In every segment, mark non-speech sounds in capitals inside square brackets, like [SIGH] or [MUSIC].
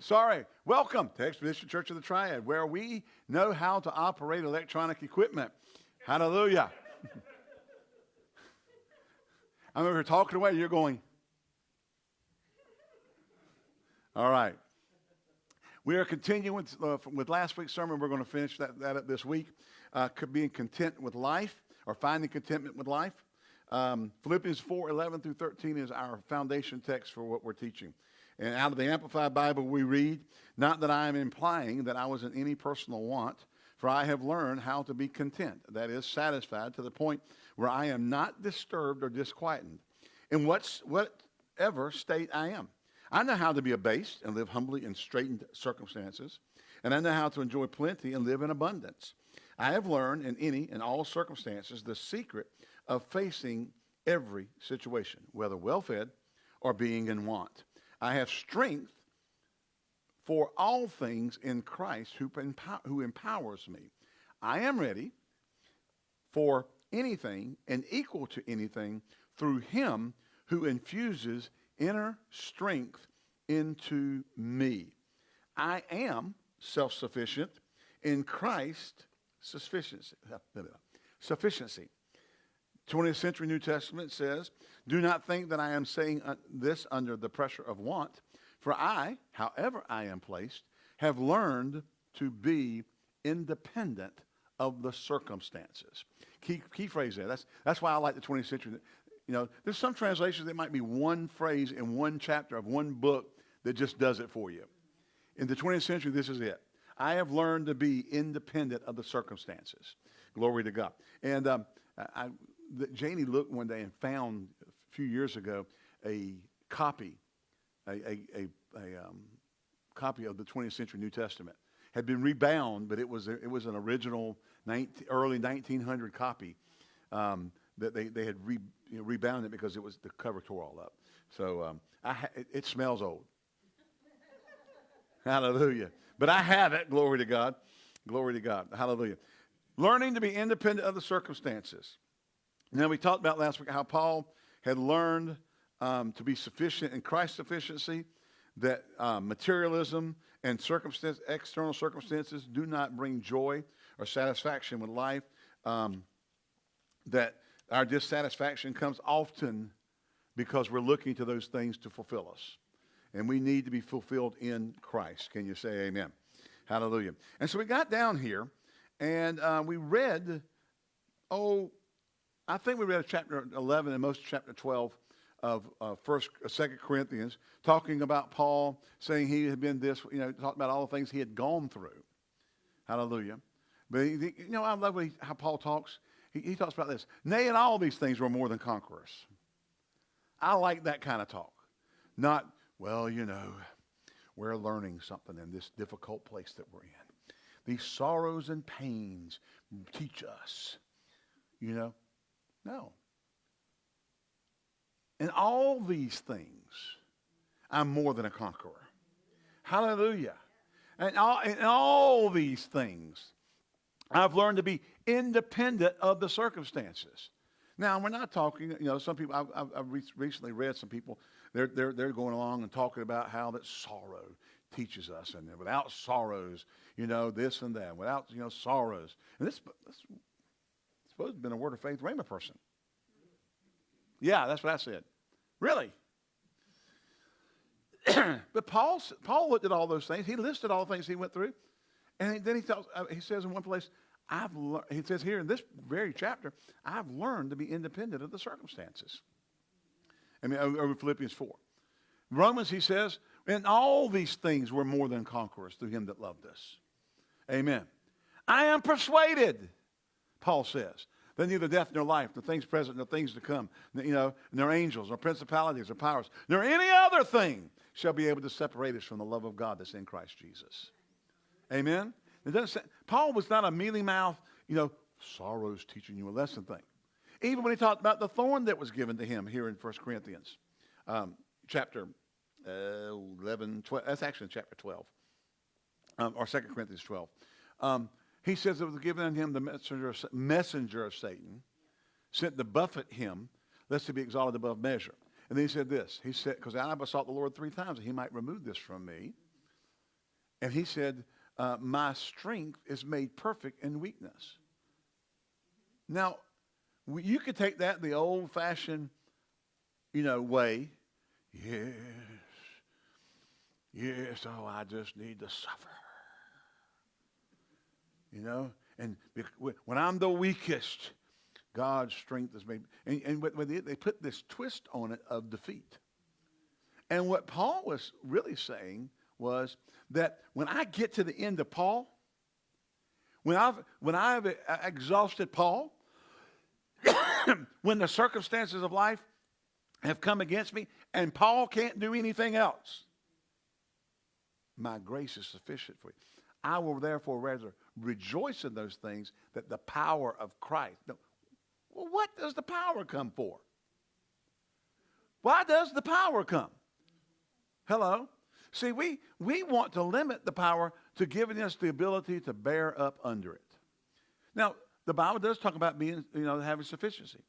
Sorry. Welcome to Expedition Church of the Triad, where we know how to operate electronic equipment. Hallelujah. [LAUGHS] I remember talking away, you're going. All right. We are continuing with, uh, with last week's sermon. We're going to finish that, that up this week. Uh, being content with life or finding contentment with life. Um, Philippians 4 11 through 13 is our foundation text for what we're teaching. And out of the Amplified Bible, we read, Not that I am implying that I was in any personal want, for I have learned how to be content, that is, satisfied to the point where I am not disturbed or disquieted in what's, whatever state I am. I know how to be abased and live humbly in straitened circumstances, and I know how to enjoy plenty and live in abundance. I have learned in any and all circumstances the secret of facing every situation, whether well fed or being in want. I have strength for all things in Christ who, who empowers me. I am ready for anything and equal to anything through him who infuses inner strength into me. I am self sufficient in Christ's sufficiency. Sufficiency. 20th century New Testament says, Do not think that I am saying this under the pressure of want, for I, however I am placed, have learned to be independent of the circumstances. Key, key phrase there. That's, that's why I like the 20th century. You know, there's some translations that might be one phrase in one chapter of one book that just does it for you. In the 20th century, this is it. I have learned to be independent of the circumstances. Glory to God. And um, I, Janie looked one day and found a few years ago a copy, a, a, a, a um, copy of the 20th century New Testament. Had been rebound, but it was, it was an original 19, early 1900 copy um, that they, they had re, you know, rebound it because it was the cover tore all up. So um, ha- it, it smells old. Hallelujah. But I have it. Glory to God. Glory to God. Hallelujah. Learning to be independent of the circumstances. Now, we talked about last week how Paul had learned um, to be sufficient in Christ's sufficiency, that um, materialism and circumstance, external circumstances do not bring joy or satisfaction with life, um, that our dissatisfaction comes often because we're looking to those things to fulfill us. And we need to be fulfilled in Christ. Can you say amen? Hallelujah. And so we got down here and uh, we read, oh, I think we read chapter 11 and most chapter 12 of uh, First, uh, Second Corinthians, talking about Paul saying he had been this, you know, talking about all the things he had gone through. Hallelujah. But you know, I love he, how Paul talks. He, he talks about this. Nay, in all these things we're more than conquerors. I like that kind of talk. Not, well, you know, we're learning something in this difficult place that we're in. These sorrows and pains teach us, you know. No. In all these things, I'm more than a conqueror. Hallelujah. And all, in all these things, I've learned to be independent of the circumstances. Now, we're not talking, you know, some people, I've, I've recently read some people, they're, they're, they're going along and talking about how that sorrow teaches us. And without sorrows, you know, this and that. Without, you know, sorrows. And this, this supposed to have been a word of faith Rhema person. Yeah, that's what I said. Really? [CLEARS THROAT] but Paul, Paul looked at all those things. He listed all the things he went through. And then he, tells, uh, he says in one place, I've he says here in this very chapter, I've learned to be independent of the circumstances. I mean, over Philippians 4. Romans, he says, in all these things we're more than conquerors through him that loved us. Amen. I am persuaded Paul says. That neither death nor life, the things present nor things to come, you know, nor angels, nor principalities, or powers, nor any other thing shall be able to separate us from the love of God that's in Christ Jesus. Amen? It doesn't say, Paul was not a mealy mouth, you know, sorrows teaching you a lesson thing. Even when he talked about the thorn that was given to him here in 1 Corinthians, um, chapter uh, 11, 12, that's actually in chapter 12, um, or 2 Corinthians 12. Um, he says it was given unto him the messenger of, messenger of Satan, sent to buffet him, lest he be exalted above measure. And then he said this. He said, because I besought the Lord three times that he might remove this from me. And he said, uh, My strength is made perfect in weakness. Now, you could take that the old fashioned, you know, way. Yes. Yes, oh, I just need to suffer. You know? And when I'm the weakest, God's strength is made. And, and they put this twist on it of defeat. And what Paul was really saying was that when I get to the end of Paul, when I've, when I've exhausted Paul, [COUGHS] when the circumstances of life have come against me and Paul can't do anything else, my grace is sufficient for you. I will therefore rather rejoice in those things that the power of Christ. Well, what does the power come for? Why does the power come? Hello? See, we, we want to limit the power to giving us the ability to bear up under it. Now, the Bible does talk about being, you know, having sufficiency.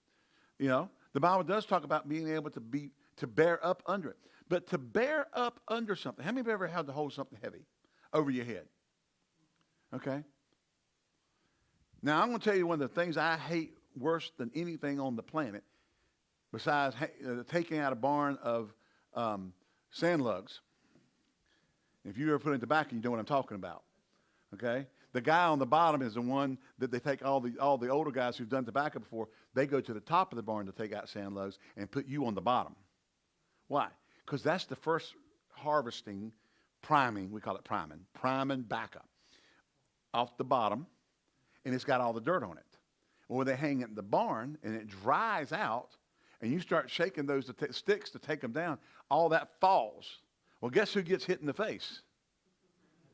You know, the Bible does talk about being able to be to bear up under it. But to bear up under something, how many of you ever had to hold something heavy over your head? Okay? Now, I'm going to tell you one of the things I hate worse than anything on the planet, besides uh, taking out a barn of um, sand lugs. If you ever put in tobacco, you know what I'm talking about. Okay? The guy on the bottom is the one that they take all the all the older guys who've done tobacco before. They go to the top of the barn to take out sand lugs and put you on the bottom. Why? Because that's the first harvesting, priming. We call it priming, priming backup off the bottom, and it's got all the dirt on it. Or they hang it in the barn and it dries out, and you start shaking those to sticks to take them down. All that falls. Well, guess who gets hit in the face?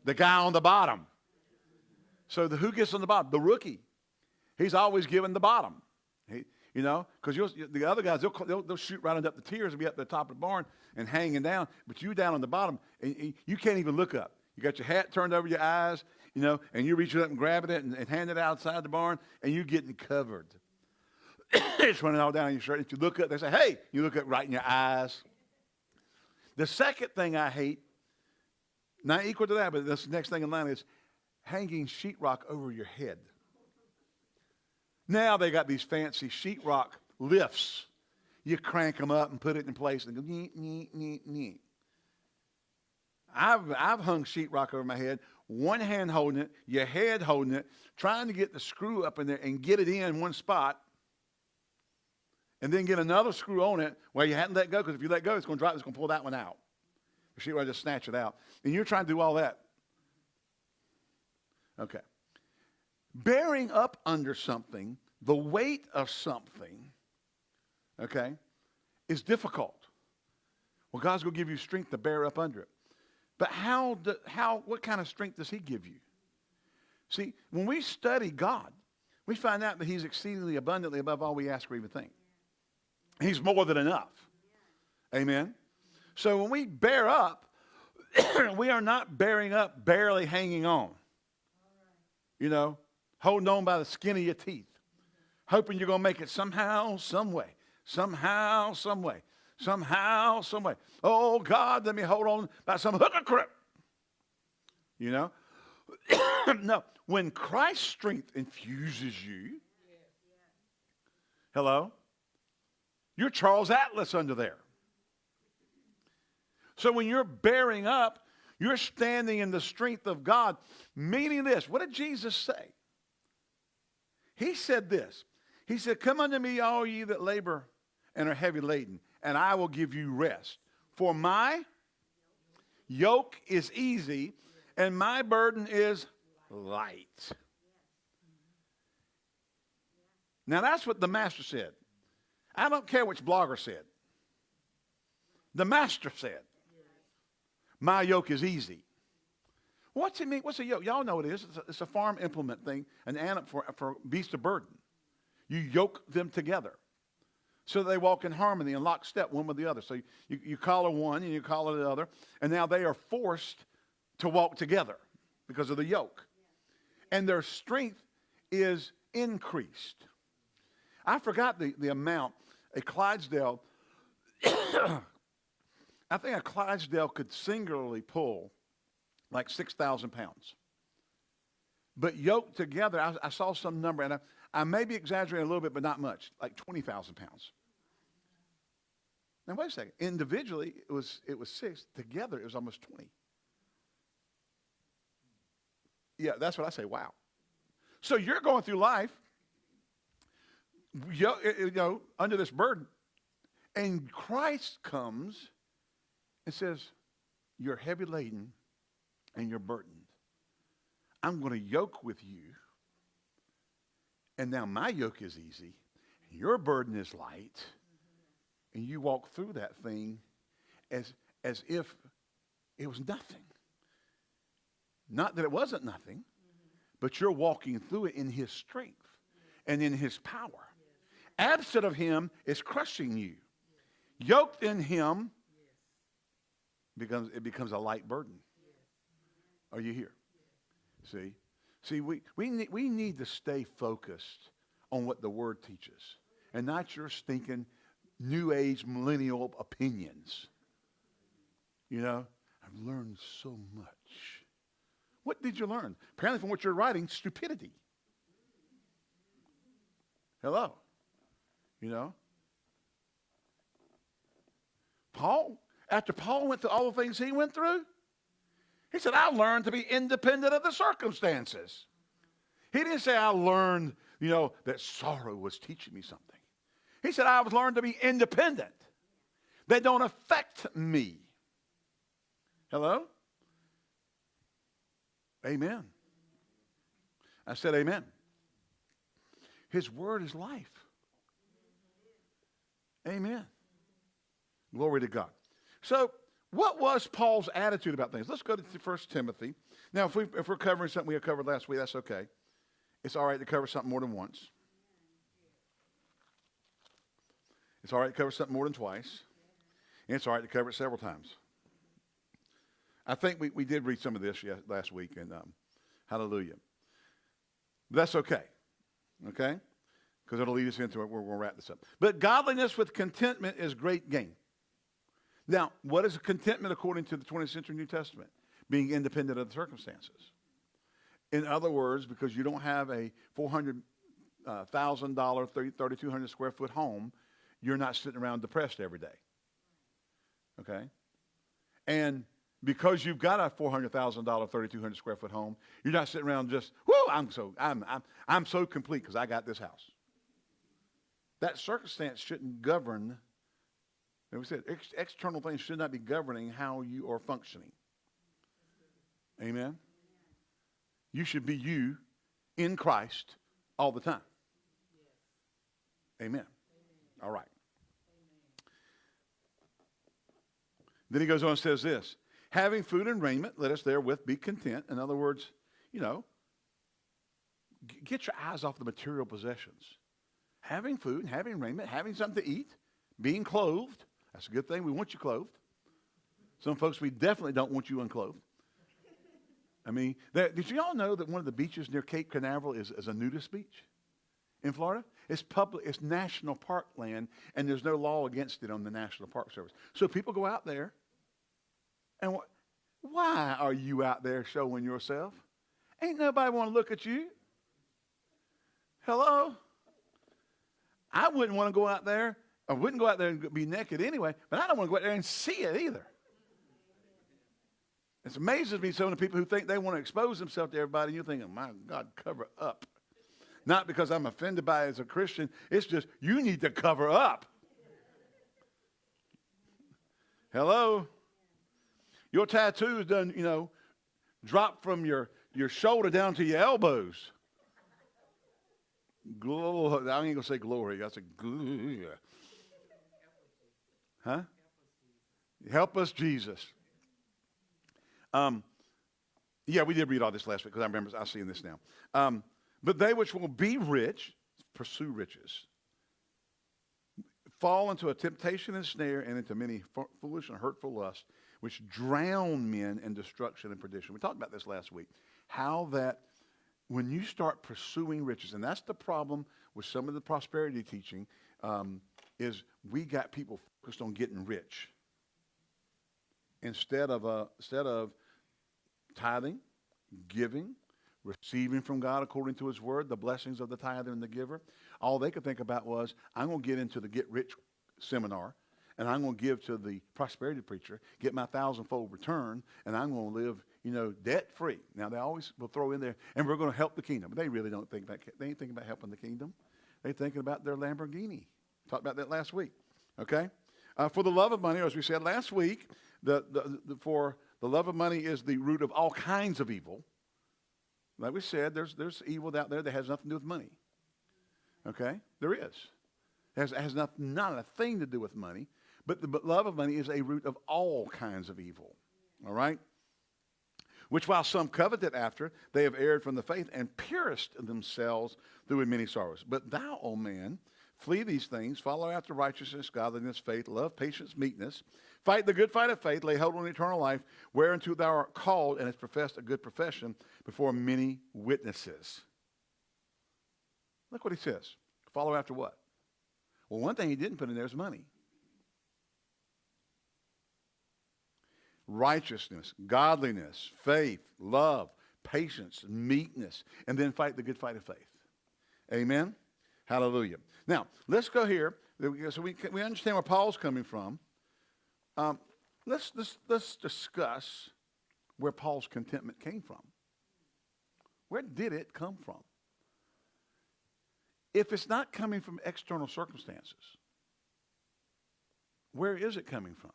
The guy on the bottom. So the, who gets on the bottom? The rookie. He's always given the bottom. He, you know, because the other guys, they'll, they'll, they'll, shoot right up the tiers and be up the top of the barn and hanging down. But you down on the bottom, and, and you can't even look up. You got your hat turned over your eyes, you know, and you're reaching up and grabbing it and, and hand it outside the barn, and you're getting covered. [COUGHS] it's running all down your shirt. If you look up, they say, hey, you look up right in your eyes. The second thing I hate, not equal to that, but this next thing in line is hanging sheetrock over your head. Now they got these fancy sheetrock lifts. You crank them up and put it in place and go, neat, neat, neat, neat. I've, I've hung sheetrock over my head, one hand holding it, your head holding it, trying to get the screw up in there and get it in one spot, and then get another screw on it where you hadn't let go, because if you let go, it's going to drop, it's going to pull that one out. The I just snatch it out. And you're trying to do all that. Okay. Bearing up under something, the weight of something, okay, is difficult. Well, God's going to give you strength to bear up under it. But how, do, how, what kind of strength does He give you? See, when we study God, we find out that He's exceedingly abundantly above all we ask or even think. He's more than enough. Amen. So when we bear up, [CLEARS THROAT] we are not bearing up, barely hanging on you know, holding on by the skin of your teeth, hoping you're going to make it somehow, some way, somehow, some way, somehow, some way. Oh, God, let me hold on by some hook or crook. You know? [COUGHS] no, when Christ's strength infuses you, hello, you're Charles Atlas under there. So when you're bearing up, you're standing in the strength of God, meaning this. What did Jesus say? He said this. He said, Come unto me, all ye that labor and are heavy laden, and I will give you rest. For my yoke is easy, and my burden is light. Now, that's what the master said. I don't care which blogger said. The master said. My yoke is easy. What's it mean? What's a yoke? Y'all know what it is. It's a, it's a farm implement thing, an animal for, for beast of burden. You yoke them together so they walk in harmony and lockstep one with the other. So you, you, collar one and you collar the other, and now they are forced to walk together because of the yoke. And their strength is increased. I forgot the, the amount. A Clydesdale [COUGHS] I think a Clydesdale could singularly pull like 6,000 pounds. But yoked together, I, I saw some number, and I, I may be exaggerating a little bit, but not much, like 20,000 pounds. Now, wait a second. Individually, it was, it was six. Together, it was almost 20. Yeah, that's what I say. Wow. So you're going through life, you know, under this burden, and Christ comes and says, You're heavy laden and you're burdened. I'm going to yoke with you. And now my yoke is easy, your burden is light. And you walk through that thing as, as if it was nothing. Not that it wasn't nothing, but you're walking through it in his strength and in his power. Absent of him is crushing you. Yoked in him becomes it becomes a light burden. Are you here? See? See, we, we, need, we need to stay focused on what the Word teaches and not your stinking New Age millennial opinions. You know, I've learned so much. What did you learn? Apparently, from what you're writing, stupidity. Hello. You know? Paul, after Paul went through all the things he went through, he said, I learned to be independent of the circumstances. He didn't say, I learned, you know, that sorrow was teaching me something. He said, I've learned to be independent. They don't affect me. Hello? Amen. I said, Amen. His word is life. Amen. Glory to God. So, what was Paul's attitude about things? Let's go to 1 Timothy. Now, if, we, if we're covering something we covered last week, that's okay. It's all right to cover something more than once. It's all right to cover something more than twice. And it's all right to cover it several times. I think we, we did read some of this last week, and um, hallelujah. But that's okay, okay? Because it'll lead us into it. Going to wrap this up. But godliness with contentment is great gain. Now, what is contentment according to the 20th century New Testament? Being independent of the circumstances. In other words, because you don't have a $400,000, uh, 3,200 square foot home, you're not sitting around depressed every day. Okay? And because you've got a $400,000, 3,200 square foot home, you're not sitting around just, whoo, I'm so, I'm, I'm, I'm so complete because I got this house. That circumstance shouldn't govern, as we said, ex- external things should not be governing how you are functioning. Amen? You should be you in Christ all the time. Amen. All right. Then he goes on and says this having food and raiment, let us therewith be content. In other words, you know, get your eyes off the material possessions. Having food, and having raiment, having something to eat, being clothed. That's a good thing. We want you clothed. Some folks, we definitely don't want you unclothed. I mean, did you all know that one of the beaches near Cape Canaveral is, is a nudist beach in Florida? It's public, it's national park land, and there's no law against it on the National Park Service. So people go out there and wh- why are you out there showing yourself? Ain't nobody want to look at you. Hello? I wouldn't want to go out there. I wouldn't go out there and be naked anyway, but I don't want to go out there and see it either. It amazes me some of the people who think they want to expose themselves to everybody, and you're thinking, my God, cover up. Not because I'm offended by it as a Christian, it's just you need to cover up. Hello? Your tattoo's done, you know, drop from your, your shoulder down to your elbows. Glory. I ain't going to say glory. I said. Huh? Help us, Jesus. Um, yeah, we did read all this last week because I remember I seeing this now. Um, but they which will be rich pursue riches, fall into a temptation and snare, and into many foolish and hurtful lusts, which drown men in destruction and perdition. We talked about this last week. How that when you start pursuing riches, and that's the problem with some of the prosperity teaching, um, is we got people focused on getting rich instead of uh, instead of tithing, giving, receiving from God according to his word, the blessings of the tither and the giver. All they could think about was, I'm going to get into the get rich seminar and I'm going to give to the prosperity preacher, get my thousandfold return, and I'm going to live, you know, debt free. Now they always will throw in there, and we're going to help the kingdom. But they really don't think about. They ain't thinking about helping the kingdom. They're thinking about their Lamborghini. Talked about that last week. Okay. Uh, for the love of money, or as we said last week, the, the, the, for the love of money is the root of all kinds of evil. Like we said, there's, there's evil out there that has nothing to do with money. Okay? There is. It has, has not, not a thing to do with money. But the but love of money is a root of all kinds of evil. All right? Which while some coveted after, they have erred from the faith and pierced themselves through many sorrows. But thou, O man, flee these things, follow after righteousness, godliness, faith, love, patience, meekness. Fight the good fight of faith, lay hold on eternal life, whereunto thou art called and hast professed a good profession before many witnesses. Look what he says. Follow after what? Well, one thing he didn't put in there is money. righteousness, godliness, faith, love, patience, meekness, and then fight the good fight of faith. Amen? Hallelujah. Now, let's go here. So we, we understand where Paul's coming from. Um, let's, let's, let's discuss where Paul's contentment came from. Where did it come from? If it's not coming from external circumstances, where is it coming from?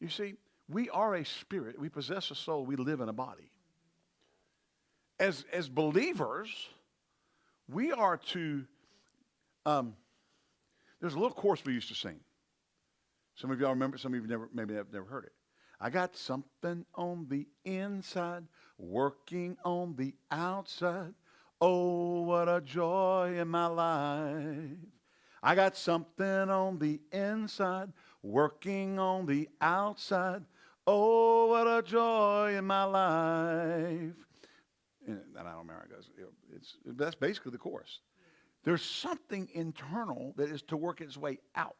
You see, we are a spirit. We possess a soul. We live in a body. As, as believers, we are to, um, there's a little chorus we used to sing. Some of y'all remember, some of you never, maybe have never heard it. I got something on the inside, working on the outside. Oh, what a joy in my life. I got something on the inside, working on the outside. Oh, what a joy in my life. And I don't remember how it goes. It's, that's basically the chorus. There's something internal that is to work its way out.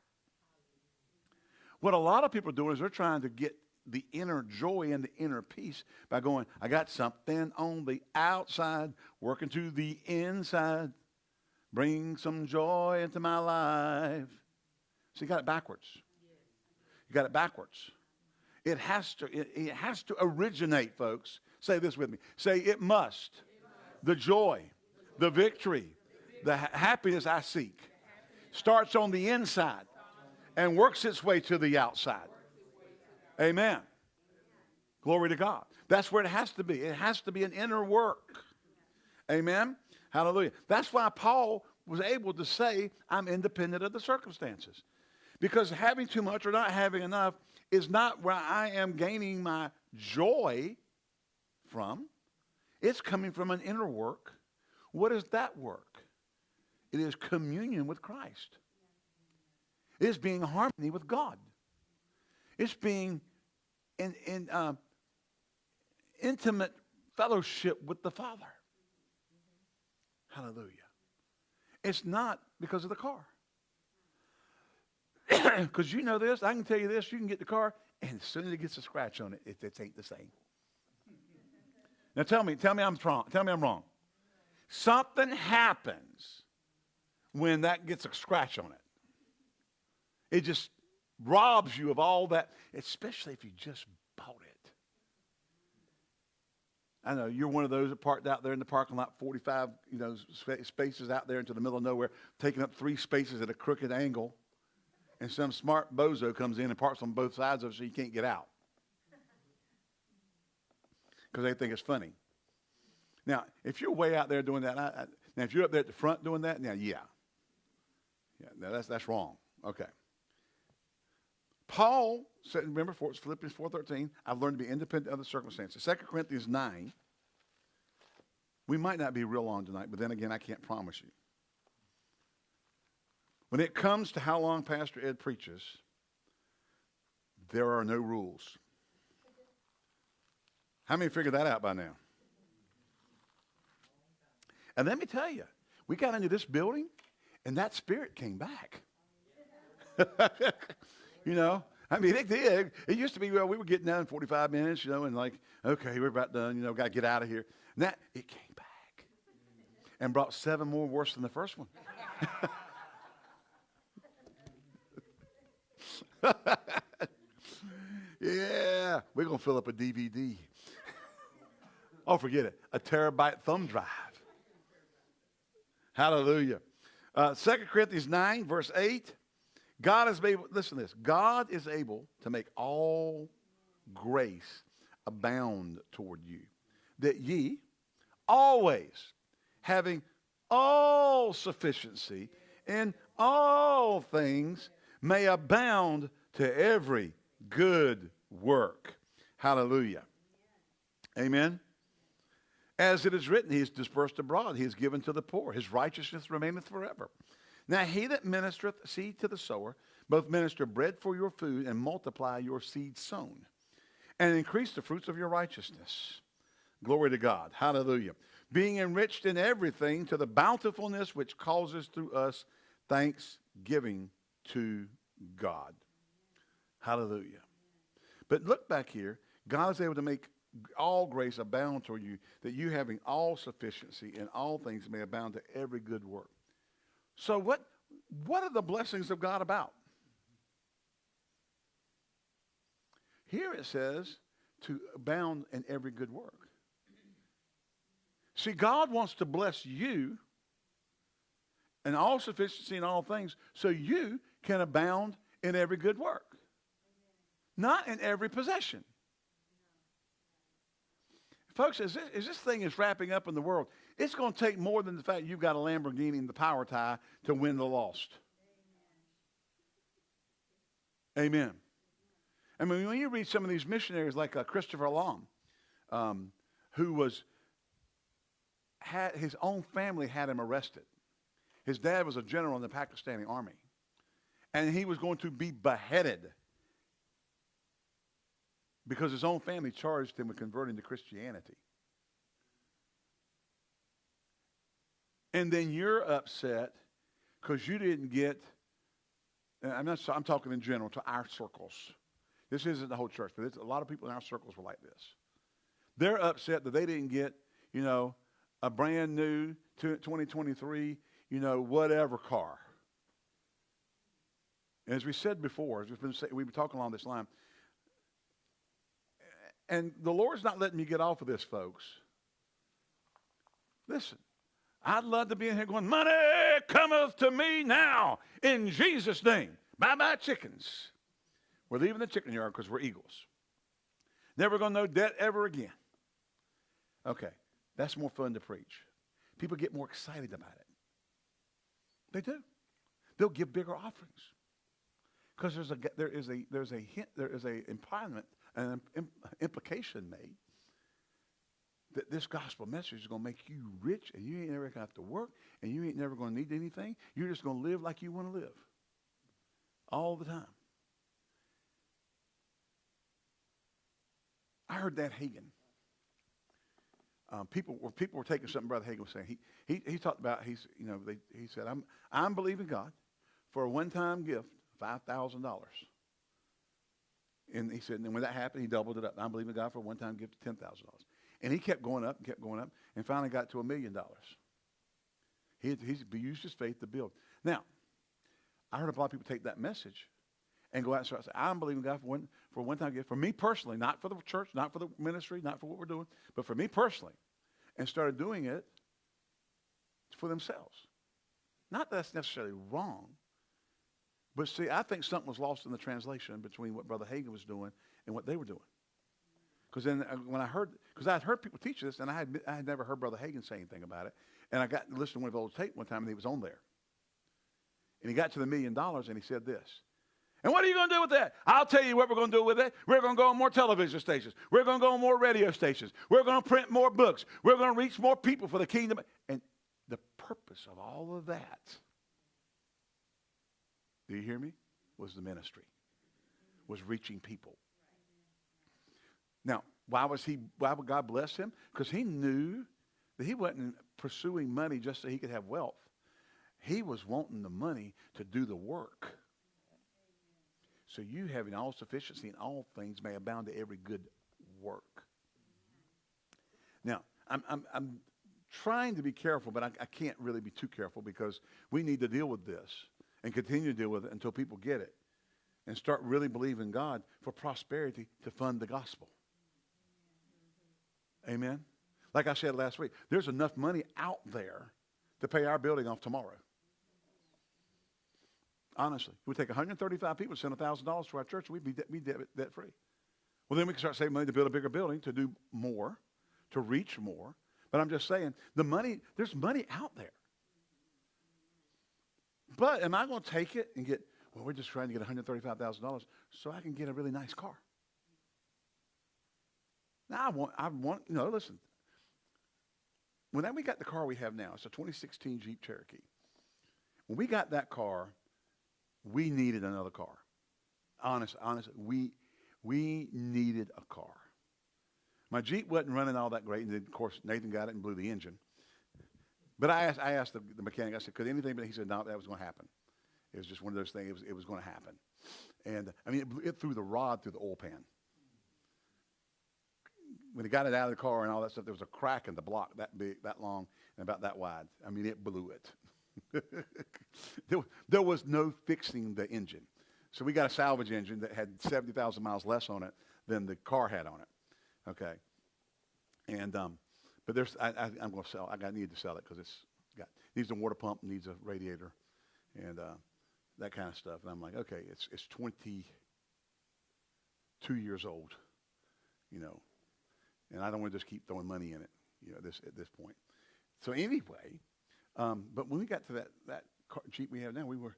What a lot of people are doing is they're trying to get the inner joy and the inner peace by going, I got something on the outside, working to the inside, bring some joy into my life. So you got it backwards. You got it backwards. It has to, it, it has to originate, folks. Say this with me. Say, it must. The joy, the victory, the ha- happiness I seek starts on the inside and works its way to the outside. Amen. Glory to God. That's where it has to be. It has to be an inner work. Amen. Hallelujah. That's why Paul was able to say, I'm independent of the circumstances. Because having too much or not having enough is not where I am gaining my joy from. It's coming from an inner work. What is that work? It is communion with Christ. It is being harmony with God. It's being in, in uh, intimate fellowship with the Father. Hallelujah. It's not because of the car. [CLEARS THROAT] Because you know this, I can tell you this, you can get the car, and as soon as it gets a scratch on it, it, it ain't the same. Now tell me, tell me I'm wrong. Tell me I'm wrong. Something happens when that gets a scratch on it. It just robs you of all that, especially if you just bought it. I know you're one of those that parked out there in the parking lot, 45 you know spaces out there into the middle of nowhere, taking up three spaces at a crooked angle and some smart bozo comes in and parks on both sides of it so you can't get out. Because they think it's funny. Now, if you're way out there doing that, I, I, now if you're up there at the front doing that, now yeah. Yeah, now that's, that's wrong. Okay. Paul said, remember, Philippians 4.13, I've learned to be independent of the circumstances. 2 Corinthians 9, we might not be real long tonight, but then again, I can't promise you. When it comes to how long Pastor Ed preaches, there are no rules. How many figured that out by now? And let me tell you, we got into this building and that spirit came back. [LAUGHS] you know, I mean, it did. It used to be, well, we were getting done in 45 minutes, you know, and like, okay, we're about done, you know, got to get out of here. And that, it came back and brought seven more worse than the first one. [LAUGHS] yeah, we're going to fill up a DVD. oh, forget it. A terabyte thumb drive. Hallelujah. Uh, 2 Corinthians 9, verse 8. God is able, listen to this. God is able to make all grace abound toward you, that ye always having all sufficiency in all things may abound to every good work. Hallelujah. Amen. As it is written, he is dispersed abroad, he is given to the poor, his righteousness remaineth forever. Now he that ministereth seed to the sower, both minister bread for your food and multiply your seed sown, and increase the fruits of your righteousness. Glory to God. Hallelujah. Being enriched in everything to the bountifulness which causes through us thanksgiving to God. Hallelujah. But look back here. God is able to make all grace abound toward you, that you having all sufficiency in all things may abound to every good work. So what, what are the blessings of God about? Here it says to abound in every good work. See, God wants to bless you and all sufficiency in all things so you can abound in every good work, not in every possession. Folks, as this, as this thing is wrapping up in the world, it's going to take more than the fact you've got a Lamborghini and the power tie to win the lost. Amen. I mean, when you read some of these missionaries like uh, Christopher Long, um, who was had his own family had him arrested. His dad was a general in the Pakistani army, and he was going to be beheaded because his own family charged him with converting to Christianity. And then you're upset because you didn't get, I'm not, I'm talking in general to our circles. This isn't the whole church, but a lot of people in our circles were like this. They're upset that they didn't get, you know, a brand new 2023, you know, whatever car. And as we said before, as we've been, we've been talking along this line, and the Lord's not letting me get off of this, folks. Listen, I'd love to be in here going, Money cometh to me now in Jesus' name. Bye bye, chickens. We're leaving the chicken yard because we're eagles. Never going to know debt ever again. Okay, that's more fun to preach. People get more excited about it. They do. They'll give bigger offerings because there's a there is a there's a hint there is a impediment an implication made that this gospel message is going to make you rich and you ain't never going to have to work and you ain't never going to need anything. You're just going to live like you want to live all the time. I heard that Hagin. Um, people were people were taking something Brother Hagin was saying. He he he talked about he's you know they, he said I'm I'm believing God for a one time gift five thousand dollars. And he said, and when that happened, he doubled it up. I'm believing God for a one time gift of $10,000. And he kept going up and kept going up and finally got to a million dollars. He, used his faith to build. Now, I heard a lot of people take that message and go out and start saying, I'm believing God for one for one time gift. For me personally, not for the church, not for the ministry, not for what we're doing, but for me personally. And started doing it for themselves. Not that that's necessarily wrong, but see, I think something was lost in the translation between what Brother Hagin was doing and what they were doing. Because then uh, when I heard, because I had heard people teach this, and I had, I had never heard Brother Hagin say anything about it. And I got to listen to one of those tape one time, and he was on there. And he got to the million dollars, and he said this. And what are you going to do with that? I'll tell you what we're going to do with it. We're going to go on more television stations. We're going to go on more radio stations. We're going to print more books. We're going to reach more people for the kingdom. And the purpose of all of that do you hear me? Was the ministry, was reaching people. Now, why was he? Why would God bless him? Because he knew that he wasn't pursuing money just so he could have wealth. He was wanting the money to do the work. so you having all sufficiency in all things may abound to every good work. Now, I'm, I'm, I'm trying to be careful, but I, I can't really be too careful because we need to deal with this and continue to deal with it until people get it and start really believing God for prosperity to fund the gospel. Amen. Like I said last week, there's enough money out there to pay our building off tomorrow. Honestly, we take 135 people, send $1,000 to our church, we'd be, de- be debt, debt free. Well, then we can start saving money to build a bigger building, to do more, to reach more. But I'm just saying, the money, there's money out there. But am I going to take it and get, well, we're just trying to get $135,000 so I can get a really nice car? Now, I want, I want, you know, listen. When we got the car we have now, it's a 2016 Jeep Cherokee. When we got that car, we needed another car. Honest, honest, we, we needed a car. My Jeep wasn't running all that great, and then, of course, Nathan got it and blew the engine. But I asked, I asked the, the mechanic, I said, could anything, but he said, no, that was going to happen. It was just one of those things, it was, it was going to happen. And, I mean, it, it threw the rod through the oil pan. When he got it out of the car and all that stuff, there was a crack in the block that big, that long, and about that wide. I mean, it blew it. [LAUGHS] there, there was no fixing the engine. So we got a salvage engine that had 70,000 miles less on it than the car had on it. Okay. And, um, but there's, I, am going to sell, I got, need to sell it because it's got, needs a water pump, needs a radiator, and uh, that kind of stuff. And I'm like, okay, it's, it's 22 years old, you know, and I don't want to just keep throwing money in it, you know, this, at this point. So anyway, um, but when we got to that, that car, Jeep we have now, we were,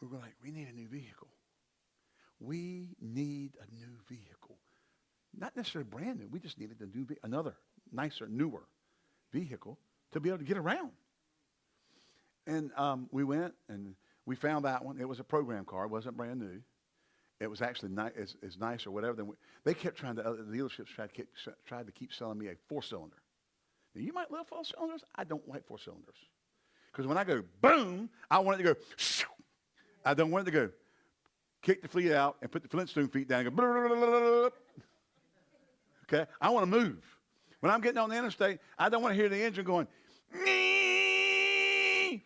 we were like, we need a new vehicle. We need a new vehicle. Not necessarily brand new. We just needed a new, another nicer, newer vehicle to be able to get around. And um, we went and we found that one. It was a program car. It wasn't brand new. It was actually ni- it's, it's nice or whatever. Than we, they kept trying to, uh, the dealerships tried to, keep, tried to keep selling me a four-cylinder. Now, you might love four cylinders. I don't like four cylinders. Because when I go boom, I want it to go shoo. I don't want it to go kick the fleet out and put the Flintstone feet down go [LAUGHS] Okay? I want to move. When I'm getting on the interstate, I don't want to hear the engine going, Nee!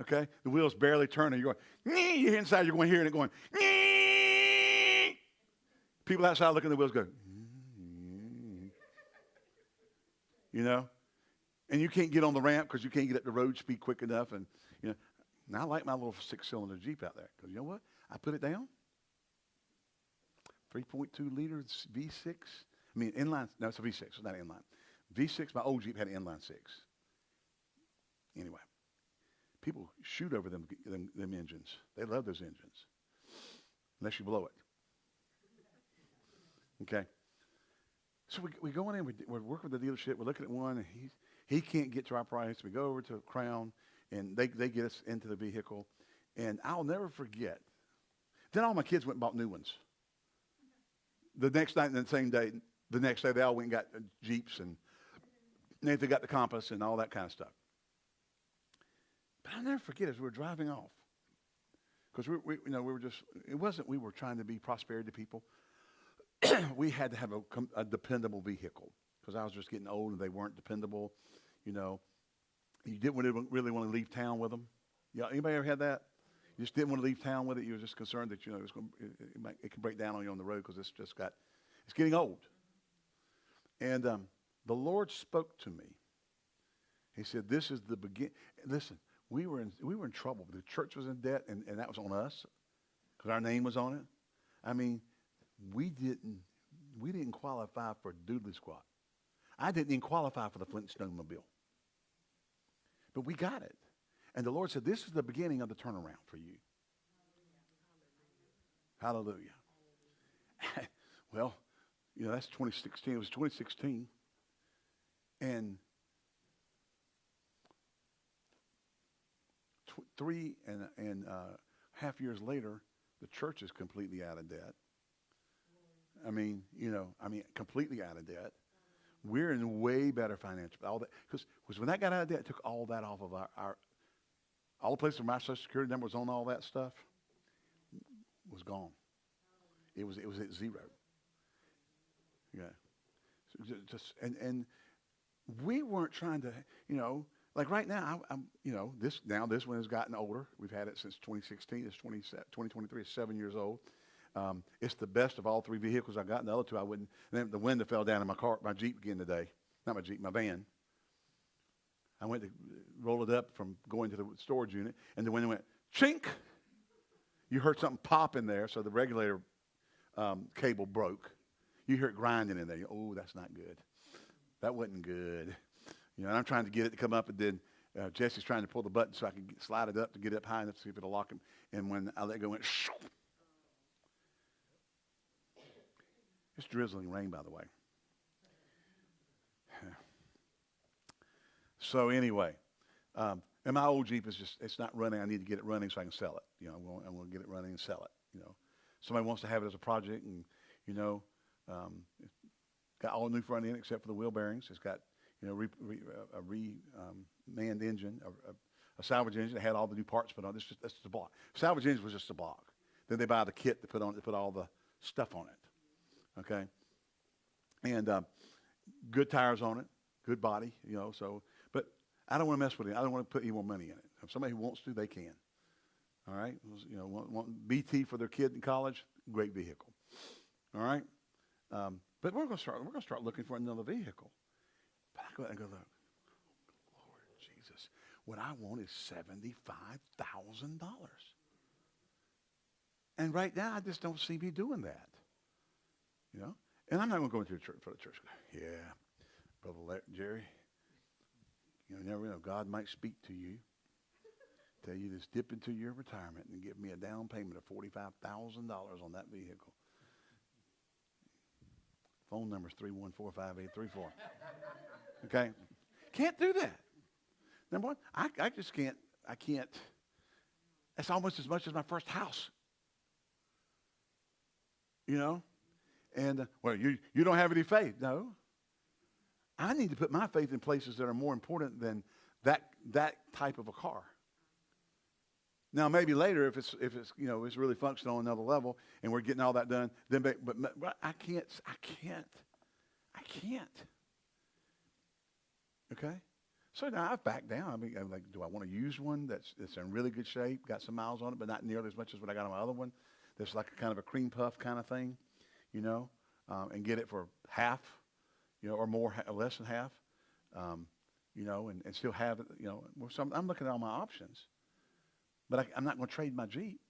okay? The wheel's barely turning. You're going, Nee! You're inside, you're going to hear it going, Nee! People outside looking at the wheels go, you know? And you can't get on the ramp because you can't get up the road speed quick enough. And, you know, and I like my little six-cylinder Jeep out there because you know what? I put it down. 3.2 liter V6. I mean, inline. No, it's a V6. It's not inline. V6. My old Jeep had an inline six. Anyway, people shoot over them, them, them engines. They love those engines, unless you blow it. Okay. So we, we go in we, we're working with the dealership. We're looking at one, and he's, he can't get to our price. We go over to Crown, and they, they get us into the vehicle. And I'll never forget. Then all my kids went and bought new ones. The next night, and the same day, the next day, they all went and got Jeeps, and Nathan got the Compass and all that kind of stuff. But I'll never forget as we were driving off. Because we, we, you know, we were just, it wasn't we were trying to be prosperity people. [CLEARS THROAT] we had to have a, a dependable vehicle because I was just getting old and they weren't dependable. You know, you didn't really, really want to leave town with them. Yeah, anybody ever had that? You just didn't want to leave town with it. You were just concerned that you know it, going, it, it, might, it can break down on you on the road because it's just got it's getting old. And um, the Lord spoke to me. He said, "This is the begin. Listen, we were in we were in trouble. The church was in debt, and, and that was on us because our name was on it. I mean, we didn't we didn't qualify for doodly squat. I didn't even qualify for the Flintstone mobile. But we got it. And the Lord said, This is the beginning of the turnaround for you. Hallelujah. [LAUGHS] well, you know, that's 2016. It was 2016. And tw- three and, and uh, half years later, the church is completely out of debt. I mean, you know, I mean, completely out of debt. We're in way better financial. All that because when that got out of debt, it took all that off of our, our all the places where my social security number was on all that stuff was gone. It was it was at zero. Yeah. So just and and we weren't trying to, you know, like right now, I, I'm, you know, this now this one has gotten older. We've had it since 2016. It's 20, 2023. It's seven years old. Um, it's the best of all three vehicles I got. And the other two I wouldn't. The window fell down in my car, my Jeep again today. Not my Jeep, my van. I went to roll it up from going to the storage unit, and the window went chink. You heard something pop in there, so the regulator um, cable broke. You hear it grinding in there. You, oh, that's not good. That wasn't good. You know, and I'm trying to get it to come up, and then uh, Jesse's trying to pull the button so I can slide it up to get it up high enough to see if it'll lock him. And when I let go, it went. Shoo. It's drizzling rain, by the way. So anyway, um, and my old Jeep is just, it's not running. I need to get it running so I can sell it. You know, I want, I want to get it running and sell it. You know, somebody wants to have it as a project and, you know, um, got all new front end except for the wheel bearings. It's got, you know, re, re, a re-manned um, engine, a, a, a, salvage engine. It had all the new parts put on. This just, that's just a block. Salvage engine was just a block. Then they buy the kit to put on, to put all the stuff on it. Okay. And um, good tires on it, good body, you know, so I don't want to mess with it. I don't want to put any more money in it. If somebody who wants to, they can. All right? You know, want, want BT for their kid in college, great vehicle. All right? Um, but we're going to start. We're going to start looking for another vehicle. But I go and go look. Lord Jesus, what I want is seventy-five thousand dollars. And right now, I just don't see me doing that. You know, and I'm not going to go into the church for the church. Yeah, brother Jerry, you never know. God might speak to you, tell you to dip into your retirement and give me a down payment of $45,000 on that vehicle. Phone number is 3145834. Okay? Can't do that. Number one, I, I just can't, I can't. That's almost as much as my first house. You know? And, uh, well, you, you don't have any faith. No. I need to put my faith in places that are more important than that, that type of a car. Now, maybe later, if it's, if it's, you know, it's really functional on another level and we're getting all that done, then, but, but I can't, I can't, I can't. Okay? So now I've backed down. I mean, I'm like, do I want to use one that's, that's in really good shape, got some miles on it, but not nearly as much as what I got on my other one? That's like a kind of a cream puff kind of thing, you know, um, and get it for half you know, or more, less than half, um, you know, and, and still have you know. So I'm, I'm looking at all my options. But I, I'm not going to trade my Jeep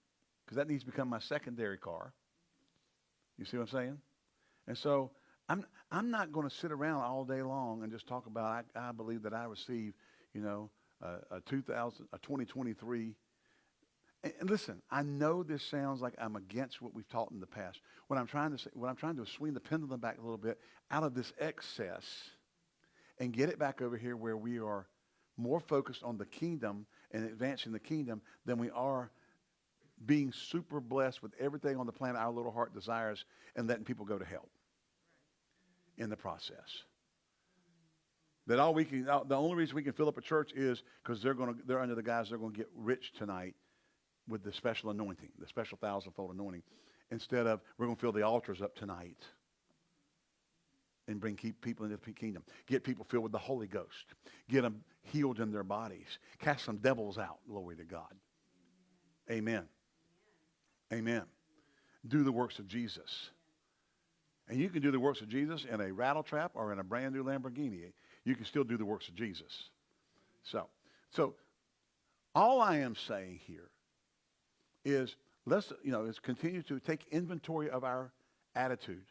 because that needs to become my secondary car. You see what I'm saying? And so I'm, I'm not going to sit around all day long and just talk about, I, I believe that I receive, you know, a, a 2000, a 2023 and listen, I know this sounds like I'm against what we've taught in the past. What I'm trying to say, what I'm trying to do is swing the pendulum back a little bit out of this excess and get it back over here where we are more focused on the kingdom and advancing the kingdom than we are being super blessed with everything on the planet our little heart desires and letting people go to hell in the process. That all we can, the only reason we can fill up a church is because they're going to, they're under the guys that are going to get rich tonight with the special anointing, the special thousandfold anointing, instead of we're going to fill the altars up tonight and bring keep people into the kingdom. Get people filled with the Holy Ghost. Get them healed in their bodies. Cast some devils out. Glory to God. Amen. Amen. Do the works of Jesus. And you can do the works of Jesus in a rattle trap or in a brand new Lamborghini. You can still do the works of Jesus. So, so all I am saying here is let's, you know, is continue to take inventory of our attitude.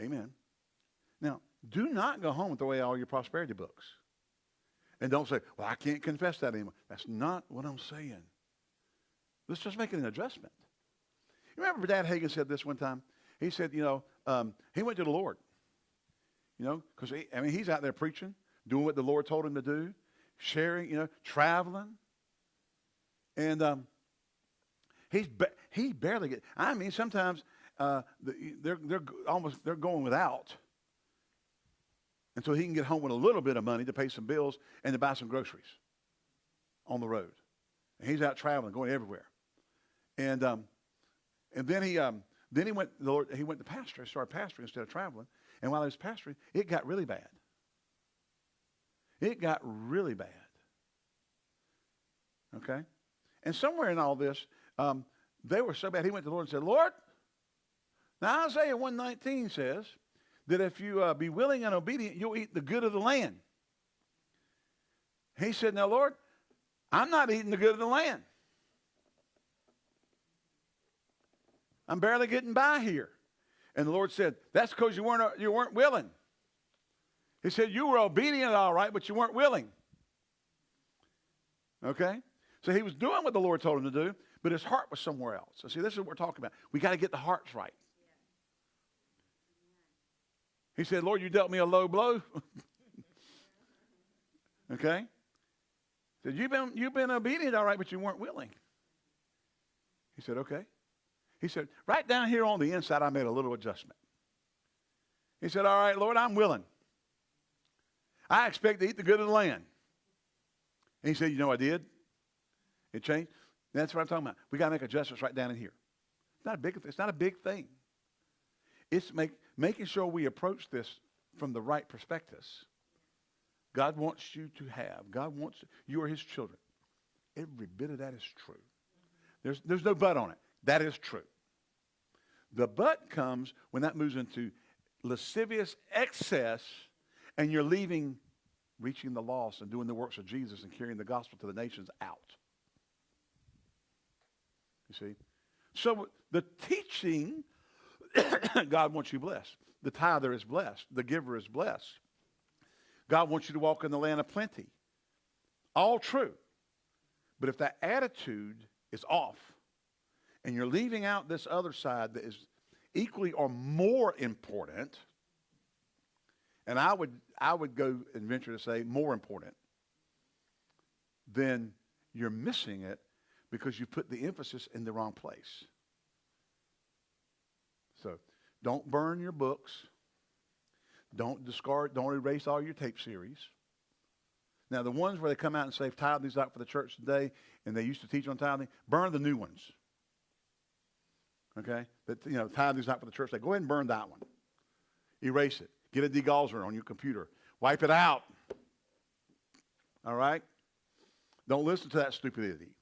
Amen. Now, do not go home and throw away all your prosperity books. And don't say, well, I can't confess that anymore. That's not what I'm saying. Let's just make an adjustment. You remember Dad Hagin said this one time? He said, you know, um, he went to the Lord. You know, because, I mean, he's out there preaching, doing what the Lord told him to do, sharing, you know, traveling. And um, he's ba- he barely get. I mean, sometimes uh, they're they're almost they're going without, and so he can get home with a little bit of money to pay some bills and to buy some groceries. on the road. And he's out traveling, going everywhere. And um, and then he um, then he went the Lord he went to pastor, started pastoring instead of traveling. And while he was pastoring, it got really bad. It got really bad. Okay? And somewhere in all this, um, they were so bad, he went to the Lord and said, Lord, now Isaiah 119 says that if you uh, be willing and obedient, you'll eat the good of the land. He said, now, Lord, I'm not eating the good of the land. I'm barely getting by here. And the Lord said, That's because you weren't, you weren't willing. He said, You were obedient, all right, but you weren't willing. Okay? So he was doing what the Lord told him to do, but his heart was somewhere else. So, see, this is what we're talking about. We got to get the hearts right. He said, Lord, you dealt me a low blow. [LAUGHS] okay? He said, you've been, you've been obedient, all right, but you weren't willing. He said, Okay. He said, right down here on the inside, I made a little adjustment. He said, All right, Lord, I'm willing. I expect to eat the good of the land. And he said, You know, I did. It changed. That's what I'm talking about. We got to make adjustments right down in here. It's not a big, it's not a big thing. It's make, making sure we approach this from the right perspectives. God wants you to have. God wants you are his children. Every bit of that is true. There's, there's no but on it. That is true. The but comes when that moves into lascivious excess and you're leaving reaching the lost and doing the works of Jesus and carrying the gospel to the nations out. You see? So the teaching, [COUGHS] God wants you blessed. The tither is blessed. The giver is blessed. God wants you to walk in the land of plenty. All true. But if that attitude is off, and you're leaving out this other side that is equally or more important, and I would, I would go and venture to say more important, then you're missing it because you put the emphasis in the wrong place. So don't burn your books. Don't discard, don't erase all your tape series. Now, the ones where they come out and say tithing's out for the church today, and they used to teach on tithing, burn the new ones. Okay? That, you know, tithing's not for the church. They go ahead and burn that one. Erase it. Get a degausser on your computer. Wipe it out. All right? Don't listen to that stupidity.